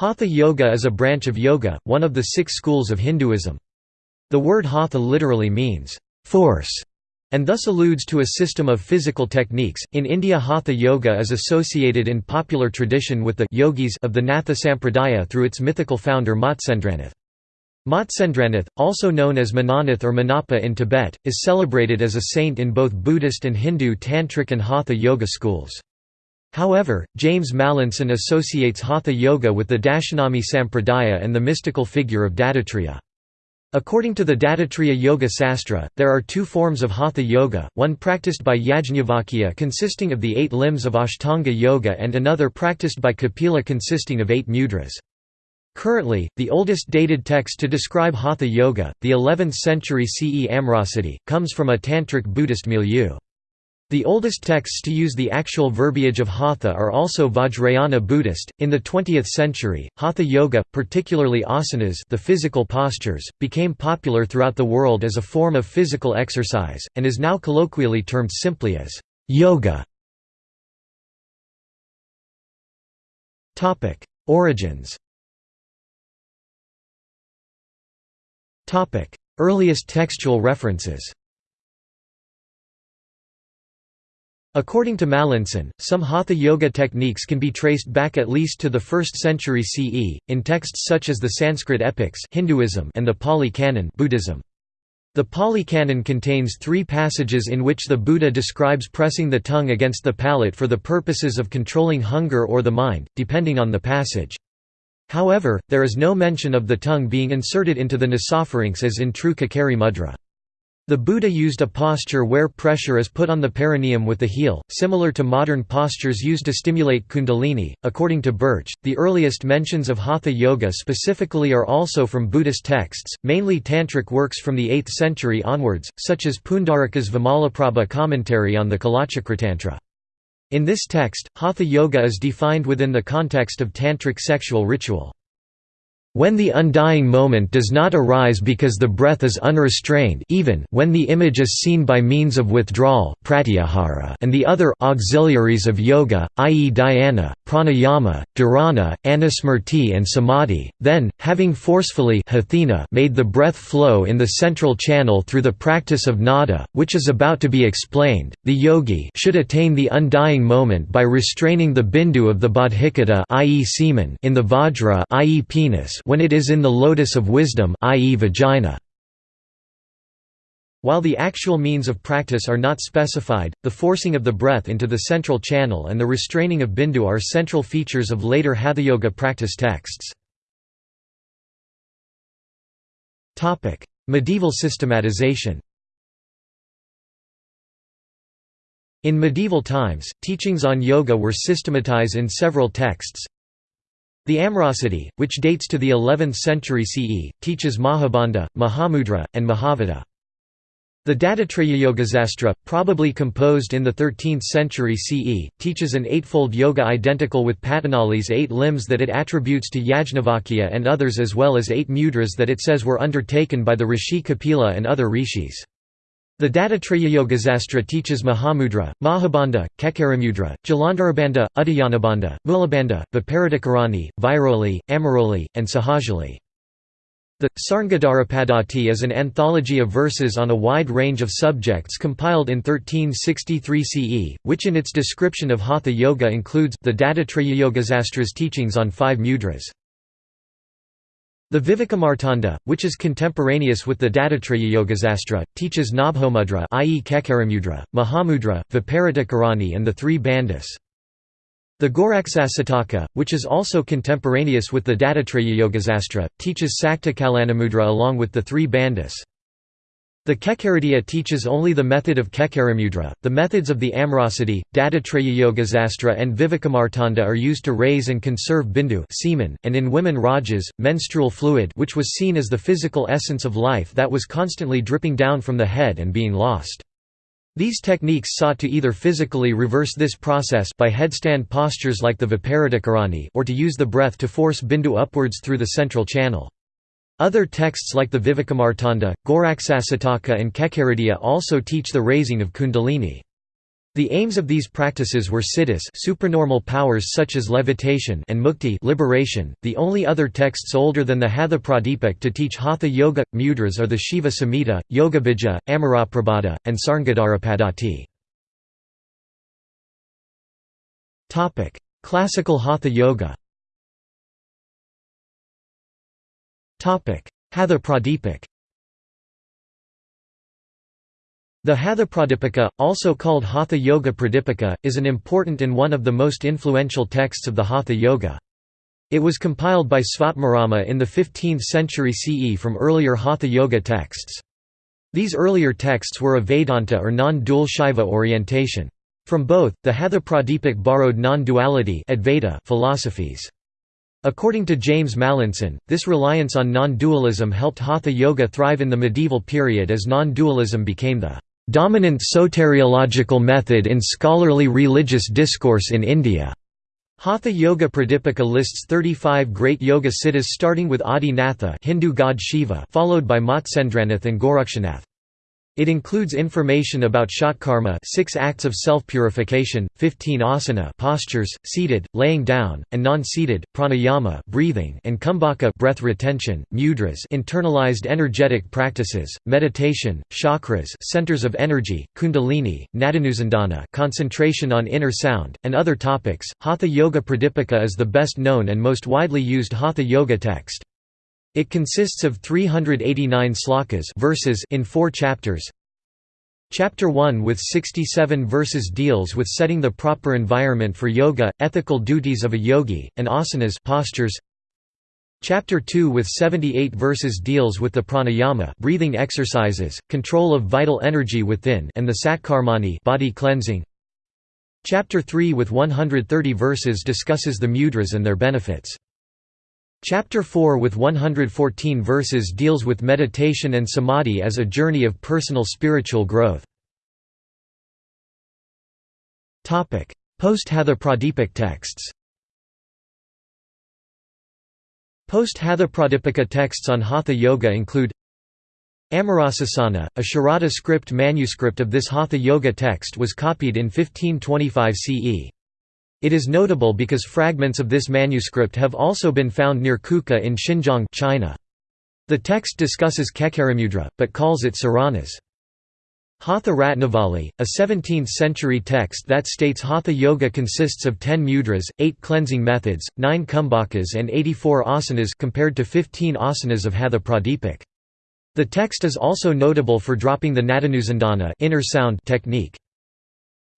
Hatha Yoga is a branch of yoga, one of the six schools of Hinduism. The word hatha literally means, force, and thus alludes to a system of physical techniques. In India, Hatha Yoga is associated in popular tradition with the yogis of the Natha Sampradaya through its mythical founder Matsyendranath. Matsyendranath, also known as Mananath or Manapa in Tibet, is celebrated as a saint in both Buddhist and Hindu Tantric and Hatha Yoga schools. However, James Mallinson associates Hatha Yoga with the Dashanami Sampradaya and the mystical figure of Dattatreya. According to the Dattatreya Yoga Sastra, there are two forms of Hatha Yoga, one practiced by Yajnavalkya consisting of the eight limbs of Ashtanga Yoga and another practiced by Kapila consisting of eight mudras. Currently, the oldest dated text to describe Hatha Yoga, the 11th century CE Amritasiddhi, comes from a Tantric Buddhist milieu. The oldest texts to use the actual verbiage of Hatha are also Vajrayana Buddhist. In the 20th century, Hatha Yoga, particularly asanas, the physical postures, became popular throughout the world as a form of physical exercise and is now colloquially termed simply as yoga. Topic: Origins. Topic: Earliest textual references. According to Mallinson, some Hatha yoga techniques can be traced back at least to the 1st century CE, in texts such as the Sanskrit epics Hinduism and the Pali Canon Buddhism. The Pali Canon contains three passages in which the Buddha describes pressing the tongue against the palate for the purposes of controlling hunger or the mind, depending on the passage. However, there is no mention of the tongue being inserted into the nasopharynx as in true Khechari mudra. The Buddha used a posture where pressure is put on the perineum with the heel, similar to modern postures used to stimulate kundalini. According to Birch, the earliest mentions of hatha yoga specifically are also from Buddhist texts, mainly tantric works from the 8th century onwards, such as Pundarika's Vimalaprabha commentary on the Kalachakritantra. In this text, hatha yoga is defined within the context of tantric sexual ritual. When the undying moment does not arise because the breath is unrestrained even when the image is seen by means of withdrawal pratyahara and the other auxiliaries of yoga, i.e. dhyana, pranayama, dharana, anusmriti and samadhi, then, having forcefully made the breath flow in the central channel through the practice of nada, which is about to be explained, the yogi should attain the undying moment by restraining the bindu of the bodhicitta i.e. semen in the vajra i.e. penis when it is in the lotus of wisdom i.e. vagina. While the actual means of practice are not specified, the forcing of the breath into the central channel and the restraining of bindu are central features of later hatha yoga practice texts. medieval systematization In medieval times, teachings on yoga were systematized in several texts, the Amritasiddhi, which dates to the 11th century CE, teaches Mahabandha, Mahamudra, and Mahavedha. The Dattatreya probably composed in the 13th century CE, teaches an eightfold yoga identical with Patanjali's eight limbs that it attributes to Yajnavalkya and others as well as eight mudras that it says were undertaken by the rishi Kapila and other rishis. The Dattatreya teaches Mahamudra, Mahabandha, Khecharimudra, Jalandharabandha, Uddiyanabandha, Mulabandha, Viparitakarani, Vajroli, Amaroli, and Sahajoli. The Sarngadharapadati is an anthology of verses on a wide range of subjects compiled in 1363 CE, which in its description of Hatha Yoga includes the Dattatreya teachings on five mudras. The Vivekamartanda, which is contemporaneous with the Dattatreya Yogasastra, teaches Nabhomudra i.e. Khecharimudra, Mahamudra, Viparitakarani and the three bandhas. The Goraksasataka, which is also contemporaneous with the Dattatreya Yogasastra, teaches Sakta Kalanamudra along with the three bandhas. The Khecharividya teaches only the method of Khecharimudra. The methods of the Amritasiddhi, Dattatreya and Vivekamartanda are used to raise and conserve bindu semen, and in women rajas, menstrual fluid which was seen as the physical essence of life that was constantly dripping down from the head and being lost. These techniques sought to either physically reverse this process by headstand postures like the Viparitakarani or to use the breath to force bindu upwards through the central channel. Other texts like the Vivekamartanda, Goraksasataka and Khecharividya also teach the raising of kundalini. The aims of these practices were siddhis supernormal powers such as levitation and mukti liberation. The only other texts older than the Hatha Pradipika to teach Hatha Yoga mudras are the Shiva Samhita, Yogabija, Amaraprabhata, and Sarngadharapadati. Classical Hatha Yoga. Hatha Pradipika. The Hatha Pradipika, also called Hatha Yoga Pradipika, is an important and one of the most influential texts of the Hatha Yoga. It was compiled by Svatmarama in the 15th century CE from earlier Hatha Yoga texts. These earlier texts were of Vedanta or non-dual Shaiva orientation. From both, the Hatha Pradipika borrowed non-duality philosophies. According to James Mallinson, this reliance on non-dualism helped Hatha Yoga thrive in the medieval period as non-dualism became the dominant soteriological method in scholarly religious discourse in India. Hatha Yoga Pradipika lists 35 great yoga siddhis starting with Adi Natha Hindu god Shiva followed by Matsyendranath and Gorakshanath. It includes information about shatkarma 6 acts of self-purification, 15 asana postures, seated, laying down, and non-seated, pranayama breathing and kumbhaka breath retention, mudras internalized energetic practices, meditation, chakras centers of energy, kundalini, nadanusandhana concentration on inner sound, and other topics. Hatha Yoga Pradipika is the best known and most widely used Hatha Yoga text. It consists of 389 slokas verses in four chapters. Chapter 1 with 67 verses deals with setting the proper environment for yoga, ethical duties of a yogi, and asanas postures. Chapter 2 with 78 verses deals with the pranayama breathing exercises, control of vital energy within and the satkarmani body cleansing. Chapter 3 with 130 verses discusses the mudras and their benefits. Chapter 4 with 114 verses deals with meditation and samadhi as a journey of personal spiritual growth. Post-Hatha Pradipika texts Post-Hatha Pradipika texts on Hatha Yoga include Amarasasana, a Sharada script manuscript of this Hatha Yoga text was copied in 1525 CE. It is notable because fragments of this manuscript have also been found near Kucha in Xinjiang China. The text discusses Khecharimudra, but calls it saranas. Hatha Ratnavali, a 17th-century text that states Hatha Yoga consists of 10 mudras, 8 cleansing methods, 9 kumbhakas and 84 asanas compared to 15 asanas of Hatha Pradipika. The text is also notable for dropping the Nadanusandhana inner sound technique.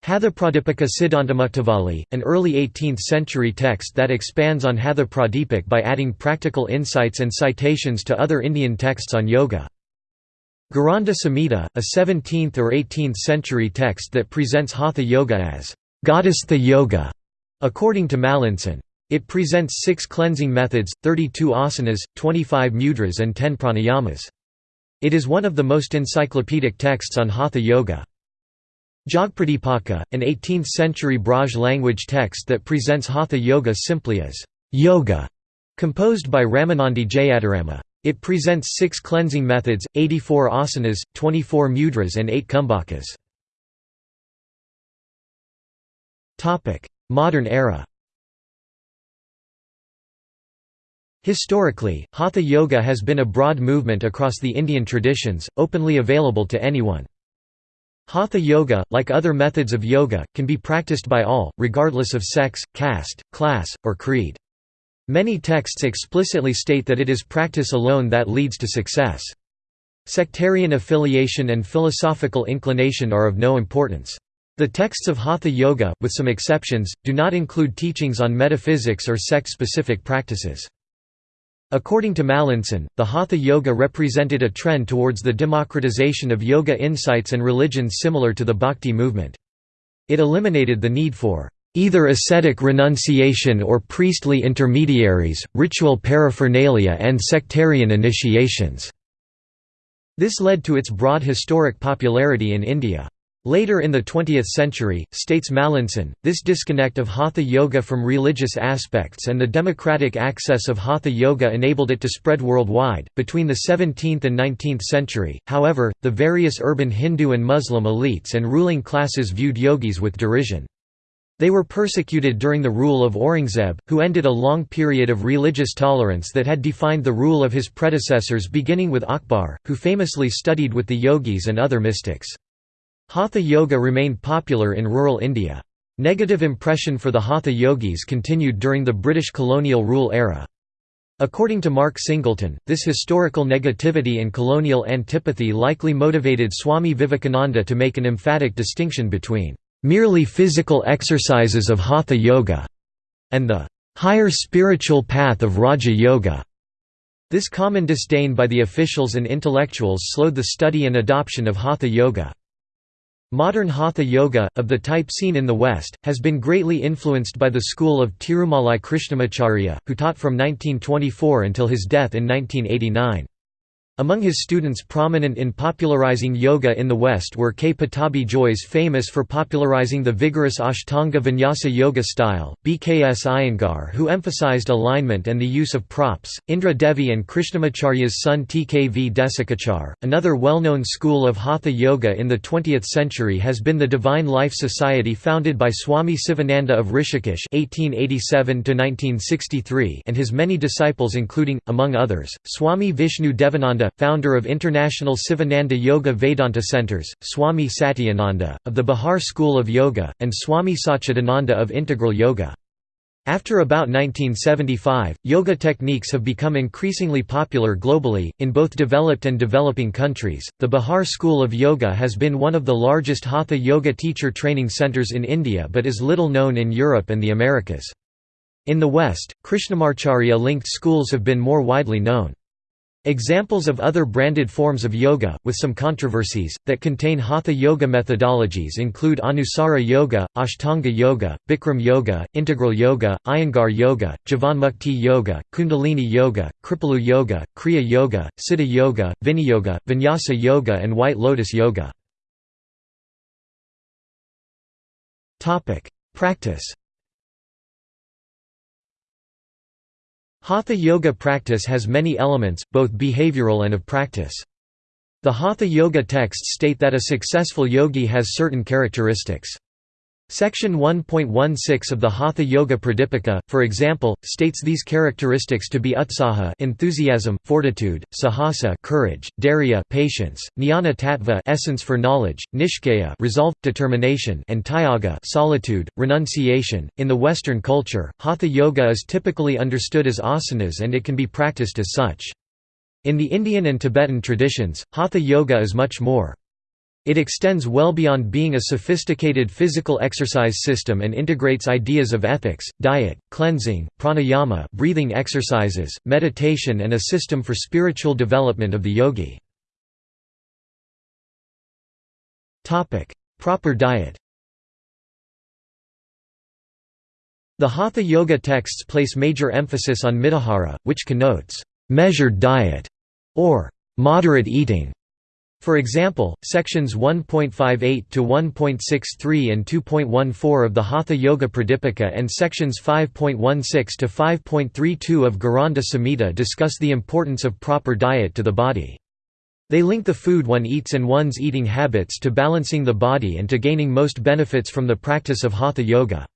Hatha Pradipika Siddhantamuktavali, an early 18th-century text that expands on Hatha Pradipika by adding practical insights and citations to other Indian texts on yoga. Gheranda Samhita, a 17th or 18th century text that presents Hatha Yoga as Goddess-the Yoga, according to Mallinson. It presents six cleansing methods, 32 asanas, 25 mudras and 10 pranayamas. It is one of the most encyclopedic texts on Hatha Yoga. Jogapradipaka, an 18th-century Braj language text that presents Hatha Yoga simply as yoga, composed by Ramanandi Jayatarama. It presents six cleansing methods, 84 asanas, 24 mudras and 8 kumbhakas. Modern era Historically, Hatha Yoga has been a broad movement across the Indian traditions, openly available to anyone. Hatha yoga, like other methods of yoga, can be practiced by all, regardless of sex, caste, class, or creed. Many texts explicitly state that it is practice alone that leads to success. Sectarian affiliation and philosophical inclination are of no importance. The texts of Hatha Yoga, with some exceptions, do not include teachings on metaphysics or sect-specific practices. According to Mallinson, the Hatha Yoga represented a trend towards the democratization of yoga insights and religions similar to the Bhakti movement. It eliminated the need for either ascetic renunciation or priestly intermediaries, ritual paraphernalia and sectarian initiations. This led to its broad historic popularity in India. Later in the 20th century, states Mallinson, this disconnect of Hatha Yoga from religious aspects and the democratic access of Hatha Yoga enabled it to spread worldwide. Between the 17th and 19th century, however, the various urban Hindu and Muslim elites and ruling classes viewed yogis with derision. They were persecuted during the rule of Aurangzeb, who ended a long period of religious tolerance that had defined the rule of his predecessors beginning with Akbar, who famously studied with the yogis and other mystics. Hatha yoga remained popular in rural India. Negative impression for the Hatha yogis continued during the British colonial rule era. According to Mark Singleton, this historical negativity and colonial antipathy likely motivated Swami Vivekananda to make an emphatic distinction between merely physical exercises of Hatha yoga and the higher spiritual path of Raja Yoga. This common disdain by the officials and intellectuals slowed the study and adoption of Hatha yoga. Modern Hatha Yoga, of the type seen in the West, has been greatly influenced by the school of Tirumalai Krishnamacharya, who taught from 1924 until his death in 1989. Among his students prominent in popularizing yoga in the West were K. Pattabhi Jois famous for popularizing the vigorous Ashtanga Vinyasa yoga style, B. K. S. Iyengar who emphasized alignment and the use of props, Indra Devi and Krishnamacharya's son T. K. V. Desikachar. Another well-known school of Hatha yoga in the 20th century has been the Divine Life Society founded by Swami Sivananda of Rishikesh (1887–1963) and his many disciples including, among others, Swami Vishnu Devananda founder of International Sivananda Yoga Vedanta Centers, Swami Satyananda, of the Bihar School of Yoga, and Swami Satchidananda of Integral Yoga. After about 1975, yoga techniques have become increasingly popular globally, in both developed and developing countries. The Bihar School of Yoga has been one of the largest Hatha yoga teacher training centers in India but is little known in Europe and the Americas. In the West, Krishnamacharya linked schools have been more widely known. Examples of other branded forms of yoga, with some controversies, that contain hatha yoga methodologies include Anusara Yoga, Ashtanga Yoga, Bikram Yoga, Integral Yoga, Iyengar Yoga, Jivamukti Yoga, Kundalini Yoga, Kripalu Yoga, Kriya Yoga, Siddha Yoga, Vinyasa Yoga and White Lotus Yoga. Practice Hatha yoga practice has many elements, both behavioral and of practice. The Hatha yoga texts state that a successful yogi has certain characteristics. Section 1.16 of the Hatha Yoga Pradipika, for example, states these characteristics to be utsaha enthusiasm, fortitude, sahasa courage, dhairya patience, jnana tattva essence for knowledge, nishchaya resolve, determination and tyaga solitude, renunciation. In the Western culture, Hatha Yoga is typically understood as asanas and it can be practiced as such. In the Indian and Tibetan traditions, Hatha Yoga is much more. It extends well beyond being a sophisticated physical exercise system and integrates ideas of ethics, diet, cleansing, pranayama breathing exercises, meditation and a system for spiritual development of the yogi. Proper diet The Hatha Yoga texts place major emphasis on mitahara, which connotes, "...measured diet", or "...moderate eating". For example, sections 1.58 to 1.63 and 2.14 of the Hatha Yoga Pradipika and sections 5.16 to 5.32 of Gheranda Samhita discuss the importance of proper diet to the body. They link the food one eats and one's eating habits to balancing the body and to gaining most benefits from the practice of Hatha Yoga.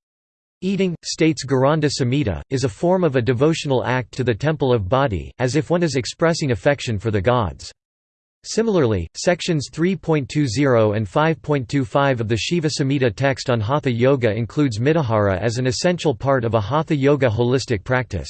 Eating, states Gheranda Samhita, is a form of a devotional act to the temple of body, as if one is expressing affection for the gods. Similarly, sections 3.20 and 5.25 of the Shiva Samhita text on Hatha Yoga includes mitahara as an essential part of a Hatha Yoga holistic practice.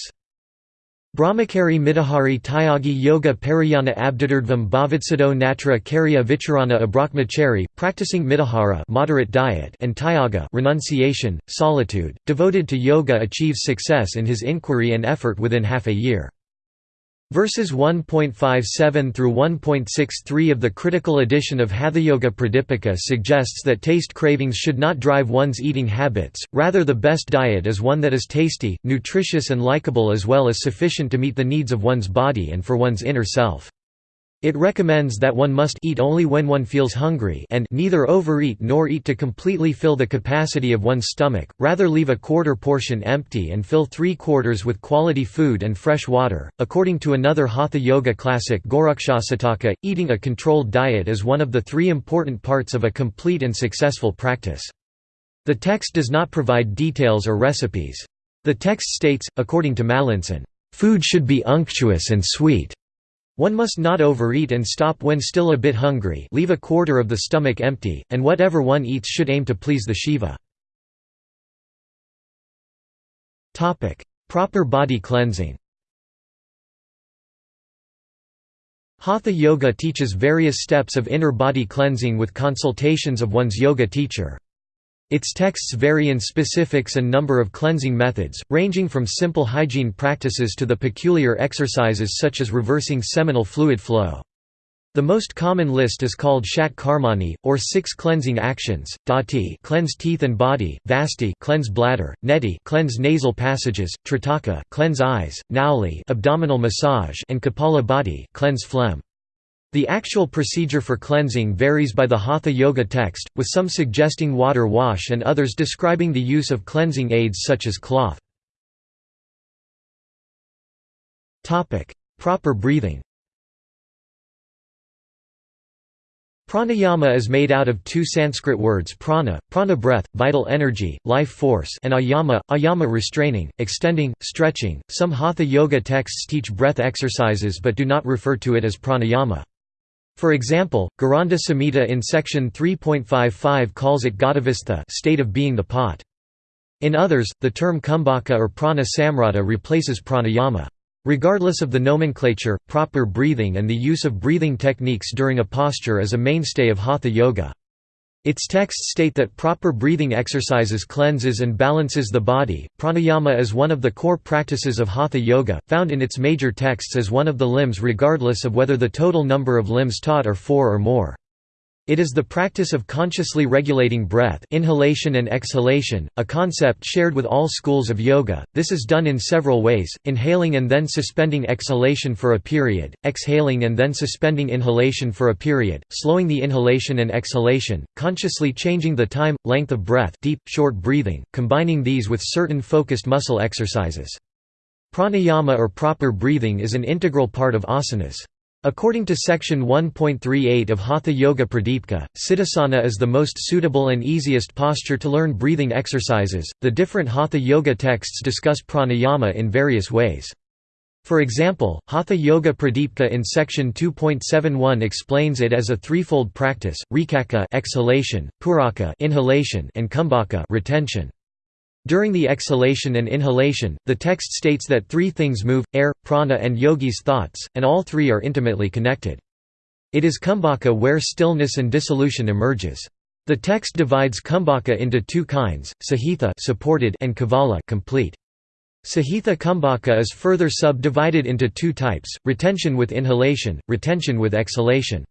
Brahmachari Mitahari Tyagi Yoga Parayana Abdidurdvam Bhavitsado Natra Karya Vicharana Abrahmachari, practicing mitahara moderate diet and Tyaga renunciation, solitude, devoted to yoga achieves success in his inquiry and effort within half a year. Verses 1.57 through 1.63 of the critical edition of Hathayoga Pradipika suggests that taste cravings should not drive one's eating habits, rather the best diet is one that is tasty, nutritious and likable as well as sufficient to meet the needs of one's body and for one's inner self. It recommends that one must eat only when one feels hungry and neither overeat nor eat to completely fill the capacity of one's stomach, rather leave a quarter portion empty and fill three quarters with quality food and fresh water. According to another Hatha Yoga classic Gorakshasataka, eating a controlled diet is one of the three important parts of a complete and successful practice. The text does not provide details or recipes. The text states, according to Mallinson, "...food should be unctuous and sweet." One must not overeat and stop when still a bit hungry leave a quarter of the stomach empty, and whatever one eats should aim to please the Shiva. Proper body cleansing Hatha Yoga teaches various steps of inner body cleansing with consultations of one's yoga teacher. Its texts vary in specifics and number of cleansing methods, ranging from simple hygiene practices to the peculiar exercises such as reversing seminal fluid flow. The most common list is called Shat Karmani, or six cleansing actions: Dhauti, cleanse teeth and body; Vasti, cleanse bladder; Neti, cleanse nasal passages; Trataka, cleanse eyes; Nauli, abdominal massage; and Kapala Bhati, cleanse phlegm. The actual procedure for cleansing varies by the Hatha Yoga text, with some suggesting water wash and others describing the use of cleansing aids such as cloth. Proper breathing Pranayama is made out of two Sanskrit words prana, prana breath, vital energy, life force and ayama, ayama restraining, extending, stretching. Some Hatha Yoga texts teach breath exercises but do not refer to it as pranayama. For example, Gheranda Samhita in section 3.55 calls it Ghatavastha state of being the pot. In others, the term kumbhaka or prana samrata replaces pranayama. Regardless of the nomenclature, proper breathing and the use of breathing techniques during a posture is a mainstay of hatha yoga. Its texts state that proper breathing exercises cleanses and balances the body. Pranayama is one of the core practices of Hatha Yoga, found in its major texts as one of the limbs regardless of whether the total number of limbs taught are four or more. It is the practice of consciously regulating breath inhalation and exhalation, a concept shared with all schools of yoga. This is done in several ways, inhaling and then suspending exhalation for a period, exhaling and then suspending inhalation for a period, slowing the inhalation and exhalation, consciously changing the time, length of breath deep, short breathing, combining these with certain focused muscle exercises. Pranayama or proper breathing is an integral part of asanas. According to section 1.38 of Hatha Yoga Pradipika, Siddhasana is the most suitable and easiest posture to learn breathing exercises. The different Hatha Yoga texts discuss pranayama in various ways. For example, Hatha Yoga Pradipika in section 2.71 explains it as a threefold practice: rechaka exhalation, puraka inhalation, and kumbhaka retention. During the exhalation and inhalation, the text states that three things move, air, prana and yogi's thoughts, and all three are intimately connected. It is kumbhaka where stillness and dissolution emerges. The text divides kumbhaka into two kinds, sahitha supported and kevala complete. Sahitha kumbhaka is further subdivided into two types, retention with inhalation, retention with exhalation.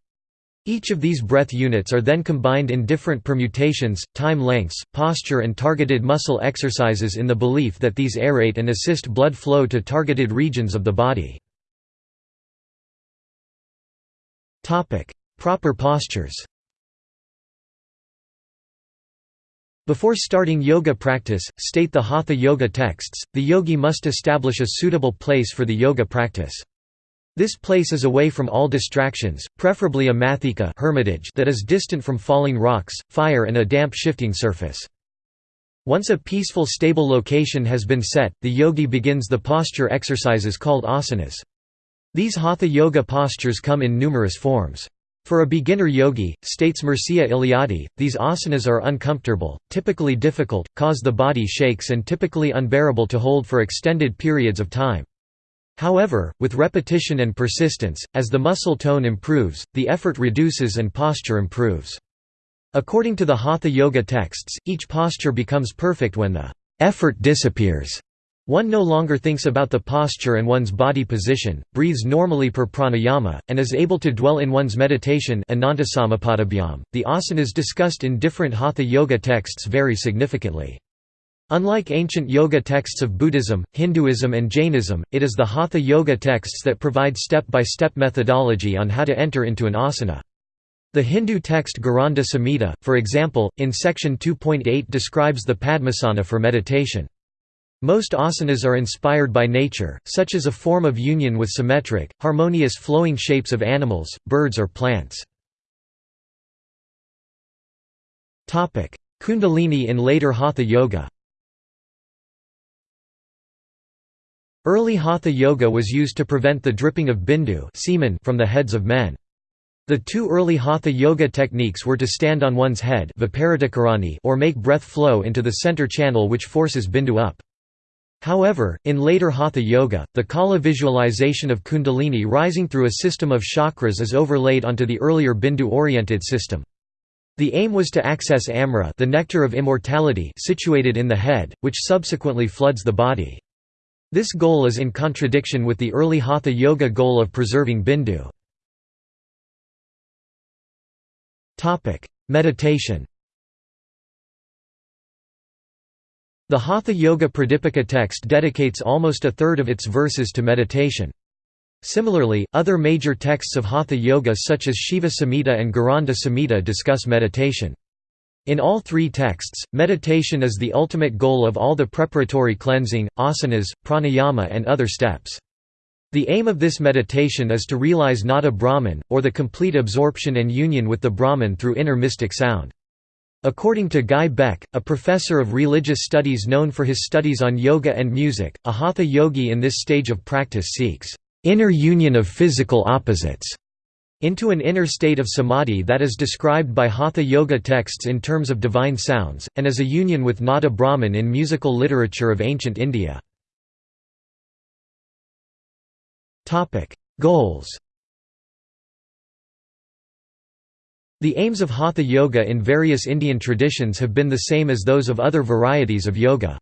Each of these breath units are then combined in different permutations, time lengths, posture and targeted muscle exercises in the belief that these aerate and assist blood flow to targeted regions of the body. Proper postures Before starting yoga practice, state the Hatha Yoga texts, the yogi must establish a suitable place for the yoga practice. This place is away from all distractions, preferably a mathika hermitage that is distant from falling rocks, fire and a damp shifting surface. Once a peaceful stable location has been set, the yogi begins the posture exercises called asanas. These hatha yoga postures come in numerous forms. For a beginner yogi, states Mircea Eliade, these asanas are uncomfortable, typically difficult, cause the body shakes and typically unbearable to hold for extended periods of time. However, with repetition and persistence, as the muscle tone improves, the effort reduces and posture improves. According to the Hatha Yoga texts, each posture becomes perfect when the effort disappears. One no longer thinks about the posture and one's body position, breathes normally per pranayama, and is able to dwell in one's meditation The asanas discussed in different Hatha Yoga texts vary significantly. Unlike ancient yoga texts of Buddhism, Hinduism and Jainism, it is the Hatha yoga texts that provide step-by-step -step methodology on how to enter into an asana. The Hindu text Gheranda Samhita, for example, in section 2.8 describes the Padmasana for meditation. Most asanas are inspired by nature, such as a form of union with symmetric, harmonious flowing shapes of animals, birds or plants. Kundalini in later Hatha Yoga Early Hatha Yoga was used to prevent the dripping of bindu semen from the heads of men. The two early Hatha Yoga techniques were to stand on one's head or make breath flow into the center channel which forces bindu up. However, in later Hatha Yoga, the Kaula visualization of Kundalini rising through a system of chakras is overlaid onto the earlier Bindu-oriented system. The aim was to access Amrita the nectar of immortality situated in the head, which subsequently floods the body. This goal is in contradiction with the early Hatha Yoga goal of preserving Bindu. Meditation The Hatha Yoga Pradipika text dedicates almost a third of its verses to meditation. Similarly, other major texts of Hatha Yoga such as Shiva Samhita and Gheranda Samhita discuss meditation. In all three texts, meditation is the ultimate goal of all the preparatory cleansing, asanas, pranayama and other steps. The aim of this meditation is to realize nada Brahman, or the complete absorption and union with the Brahman through inner mystic sound. According to Guy Beck, a professor of religious studies known for his studies on yoga and music, a hatha yogi in this stage of practice seeks inner union of physical opposites into an inner state of samadhi that is described by Hatha Yoga texts in terms of divine sounds, and as a union with Nada Brahman in musical literature of ancient India. Goals The aims of Hatha Yoga in various Indian traditions have been the same as those of other varieties of yoga.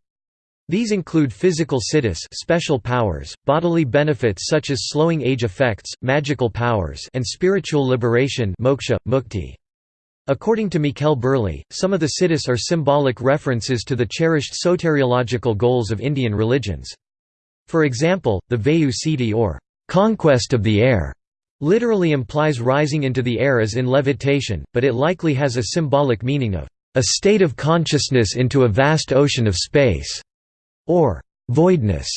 These include physical siddhis special powers, bodily benefits such as slowing age effects, magical powers and spiritual liberation moksha, mukti. According to Mikkel Burley, some of the siddhis are symbolic references to the cherished soteriological goals of Indian religions. For example, the Vayu Siddhi or conquest of the air literally implies rising into the air as in levitation, but it likely has a symbolic meaning of a state of consciousness into a vast ocean of space or voidness.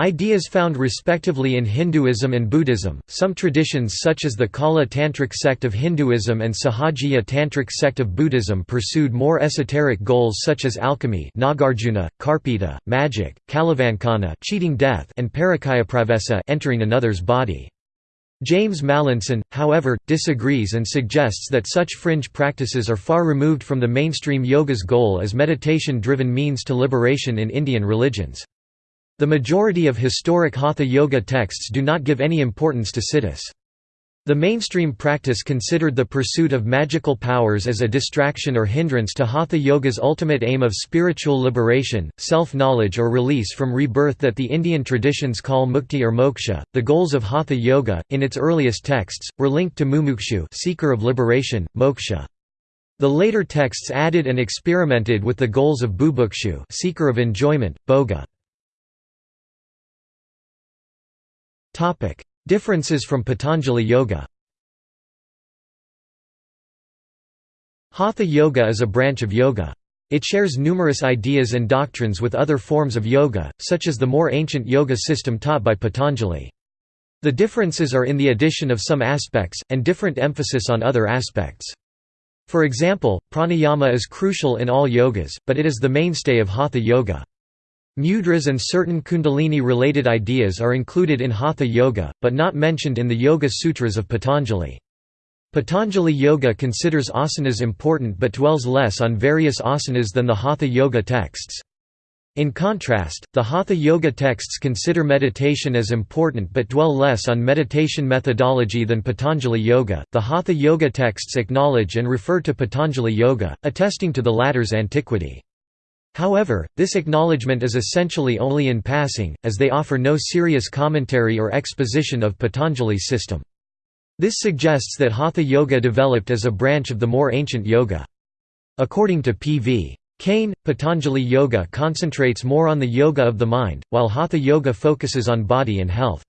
Ideas found respectively in Hinduism and Buddhism. Some traditions, such as the Kaula Tantric sect of Hinduism and Sahajiya Tantric sect of Buddhism, pursued more esoteric goals such as alchemy, Nagarjuna, Karpita, magic, Kalavancana, cheating death, and Parakayapravesa, entering another's body. James Mallinson, however, disagrees and suggests that such fringe practices are far removed from the mainstream yoga's goal as meditation-driven means to liberation in Indian religions. The majority of historic Hatha Yoga texts do not give any importance to siddhis. The mainstream practice considered the pursuit of magical powers as a distraction or hindrance to Hatha Yoga's ultimate aim of spiritual liberation, self-knowledge or release from rebirth that the Indian traditions call mukti or moksha. The goals of Hatha Yoga, in its earliest texts, were linked to mumukshu seeker of liberation, moksha. The later texts added and experimented with the goals of bubukshu seeker of enjoyment, bhoga. Differences from Patanjali Yoga Hatha Yoga is a branch of yoga. It shares numerous ideas and doctrines with other forms of yoga, such as the more ancient yoga system taught by Patanjali. The differences are in the addition of some aspects, and different emphasis on other aspects. For example, pranayama is crucial in all yogas, but it is the mainstay of hatha yoga. Mudras and certain kundalini-related ideas are included in Hatha Yoga, but not mentioned in the Yoga Sutras of Patanjali. Patanjali Yoga considers asanas important but dwells less on various asanas than the Hatha Yoga texts. In contrast, the Hatha Yoga texts consider meditation as important but dwell less on meditation methodology than Patanjali Yoga. The Hatha Yoga texts acknowledge and refer to Patanjali Yoga, attesting to the latter's antiquity. However, this acknowledgement is essentially only in passing, as they offer no serious commentary or exposition of Patanjali's system. This suggests that Hatha Yoga developed as a branch of the more ancient yoga. According to P.V. Kane, Patanjali Yoga concentrates more on the yoga of the mind, while Hatha Yoga focuses on body and health.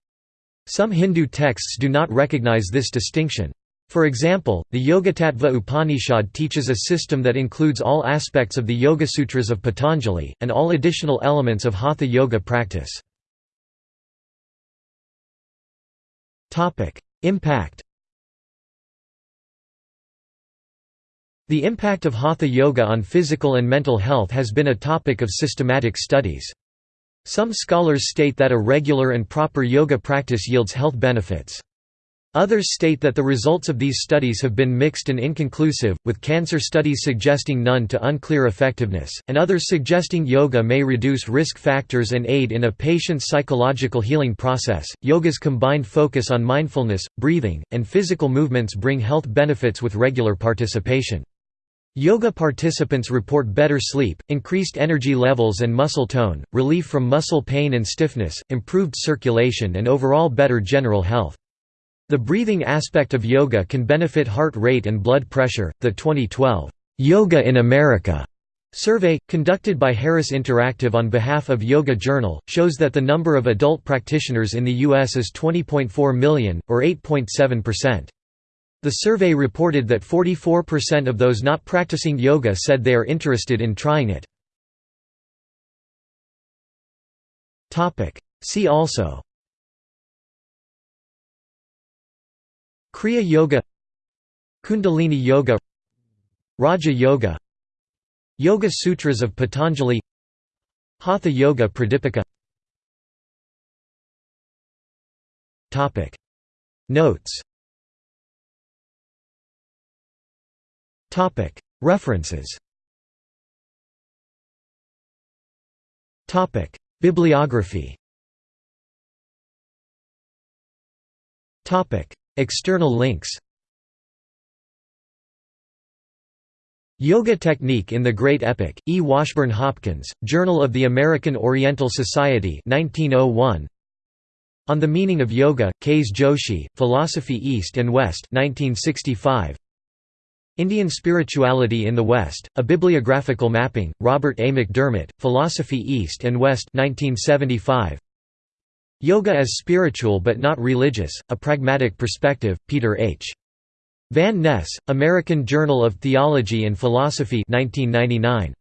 Some Hindu texts do not recognize this distinction. For example, the Yogatattva Upanishad teaches a system that includes all aspects of the Yoga Sutras of Patanjali, and all additional elements of Hatha Yoga practice. Impact The impact of Hatha Yoga on physical and mental health has been a topic of systematic studies. Some scholars state that a regular and proper yoga practice yields health benefits. Others state that the results of these studies have been mixed and inconclusive, with cancer studies suggesting none to unclear effectiveness, and others suggesting yoga may reduce risk factors and aid in a patient's psychological healing process. Yoga's combined focus on mindfulness, breathing, and physical movements bring health benefits with regular participation. Yoga participants report better sleep, increased energy levels and muscle tone, relief from muscle pain and stiffness, improved circulation and overall better general health. The breathing aspect of yoga can benefit heart rate and blood pressure. The 2012 Yoga in America survey, conducted by Harris Interactive on behalf of Yoga Journal, shows that the number of adult practitioners in the U.S. is 20.4 million, or 8.7%. The survey reported that 44% of those not practicing yoga said they are interested in trying it. See also Kriya Yoga Kundalini Yoga Raja Yoga Yoga Sutras of Patanjali Hatha Yoga Pradipika. Topic. Notes. Topic. References. Topic. Bibliography External links Yoga Technique in the Great Epic, E. Washburn Hopkins, Journal of the American Oriental Society 1901. On the Meaning of Yoga, K. S. Joshi, Philosophy East and West 1965. Indian Spirituality in the West, A Bibliographical Mapping, Robert A. McDermott, Philosophy East and West 1975. Yoga as Spiritual but Not Religious, A Pragmatic Perspective, Peter H. Van Ness, American Journal of Theology and Philosophy 1999.